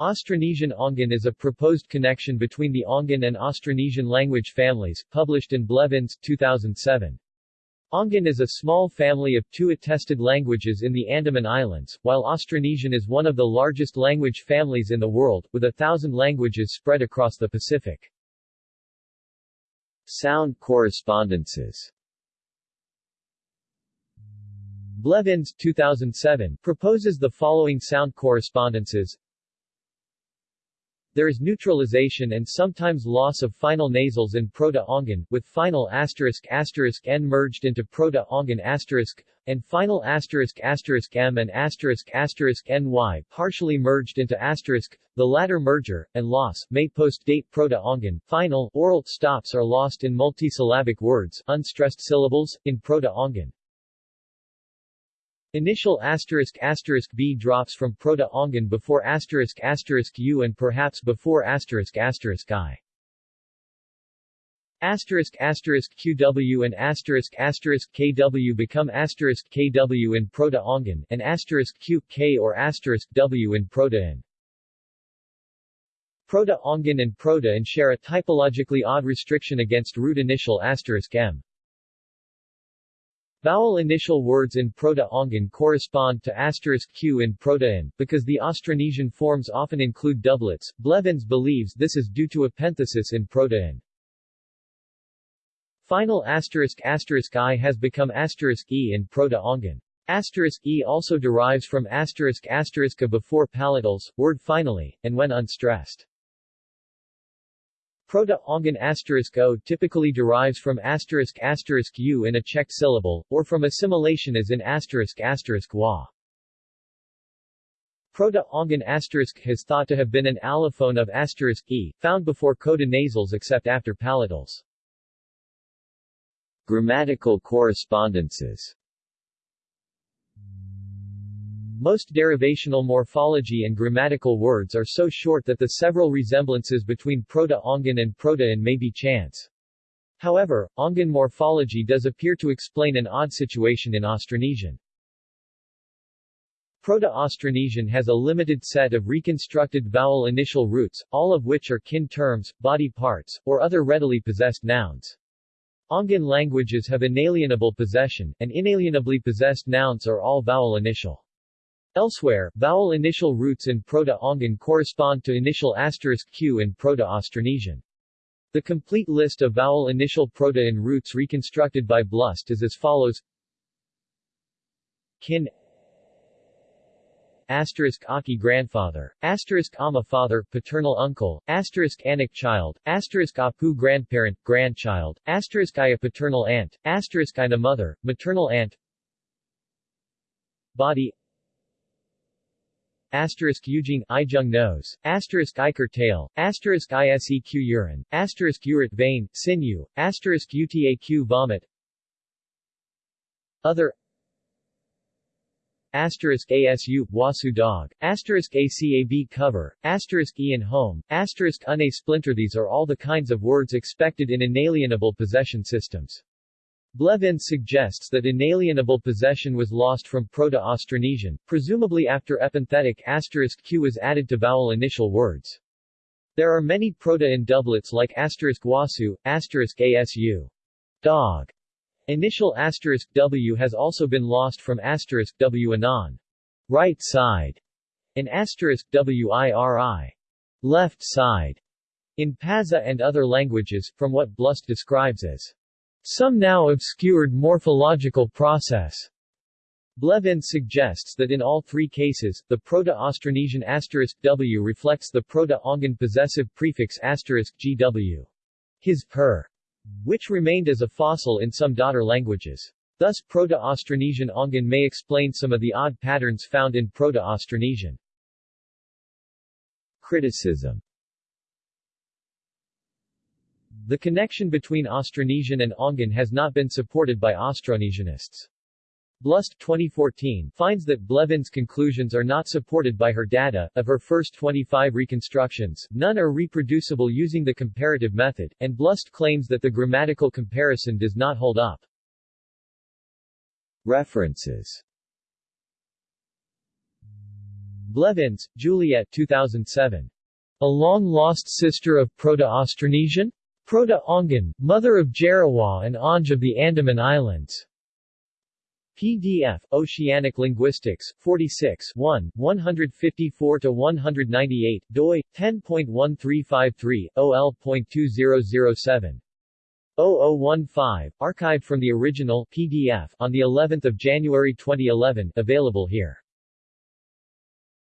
Austronesian Ongan is a proposed connection between the Ongan and Austronesian language families, published in Blevins, 2007. Ongan is a small family of two attested languages in the Andaman Islands, while Austronesian is one of the largest language families in the world, with a thousand languages spread across the Pacific. Sound correspondences Blevins, 2007, proposes the following sound correspondences there is neutralization and sometimes loss of final nasals in Proto-Ongan, with final asterisk asterisk n merged into Proto-Ongan asterisk, and final asterisk asterisk m and asterisk asterisk ny partially merged into asterisk. The latter merger, and loss, may post-date Proto-Ongan. Final, oral, stops are lost in multisyllabic words, unstressed syllables, in Proto-Ongan. Initial asterisk asterisk b drops from Proto-Ongan before asterisk asterisk u and perhaps before asterisk asterisk i. Asterisk asterisk qw and asterisk asterisk kw become asterisk kw in Proto-Ongan, and asterisk q, k or asterisk w in Proto-N. Proto-Ongan and Proto-N share a typologically odd restriction against root initial asterisk m. Vowel initial words in Proto-Ongan correspond to asterisk q in Proto-N, because the Austronesian forms often include doublets. Blevins believes this is due to epenthesis in Proto-N. Final asterisk asterisk i has become asterisk e in Proto-Ongan. Asterisk e also derives from asterisk asterisk a before palatals, word finally, and when unstressed. Proto-Ongan asterisk o typically derives from asterisk asterisk u in a checked syllable, or from assimilation as in asterisk asterisk wa. Proto-Ongan asterisk has thought to have been an allophone of asterisk e, found before coda nasals except after palatals. Grammatical correspondences most derivational morphology and grammatical words are so short that the several resemblances between Proto-Ongan and Proto-N may be chance. However, Ongan morphology does appear to explain an odd situation in Austronesian. Proto-Austronesian has a limited set of reconstructed vowel initial roots, all of which are kin terms, body parts, or other readily possessed nouns. Ongan languages have inalienable possession, and inalienably possessed nouns are all vowel initial. Elsewhere, vowel initial roots in Proto-Ongan correspond to initial asterisk q in Proto-Austronesian. The complete list of vowel initial Proto-N roots reconstructed by Blust is as follows Kin asterisk Aki grandfather, asterisk Ama father, paternal uncle, asterisk Anak child, asterisk Apu grandparent, grandchild, asterisk Iya paternal aunt, asterisk Ina mother, maternal aunt Body asterisk Eugene, Ijung nose, asterisk Iker tail, asterisk Iseq urine, asterisk uret vein, sinew, asterisk Utaq vomit. Other asterisk ASU, Wasu dog, asterisk ACAB cover, asterisk Ian home, asterisk Une splinter. These are all the kinds of words expected in inalienable possession systems. Blevins suggests that inalienable possession was lost from Proto-Austronesian, presumably after epenthetic asterisk q was added to vowel initial words. There are many Proto-N doublets like asterisk wasu, asterisk asu. Dog. Initial asterisk w has also been lost from asterisk w anon. Right side. And asterisk wiri. Left side. In Pazeh and other languages, from what Blust describes as some now obscured morphological process. Blevins suggests that in all three cases, the Proto-Austronesian asterisk w reflects the Proto-Ongan possessive prefix gw. His per, which remained as a fossil in some daughter languages. Thus Proto-Austronesian Ongan may explain some of the odd patterns found in Proto-Austronesian. Criticism the connection between Austronesian and Ongan has not been supported by Austronesianists. Blust 2014 finds that Blevins' conclusions are not supported by her data. Of her first 25 reconstructions, none are reproducible using the comparative method, and Blust claims that the grammatical comparison does not hold up. References Blevins, Juliet 2007. A long-lost sister of Proto-Austronesian? Proto-Ongan, mother of Jarawa and Onge of the Andaman Islands. PDF, Oceanic Linguistics, 46 1, 154-198, doi, 10.1353, OL.2007. 0015, archived from the original PDF on the 11th of January 2011, available here.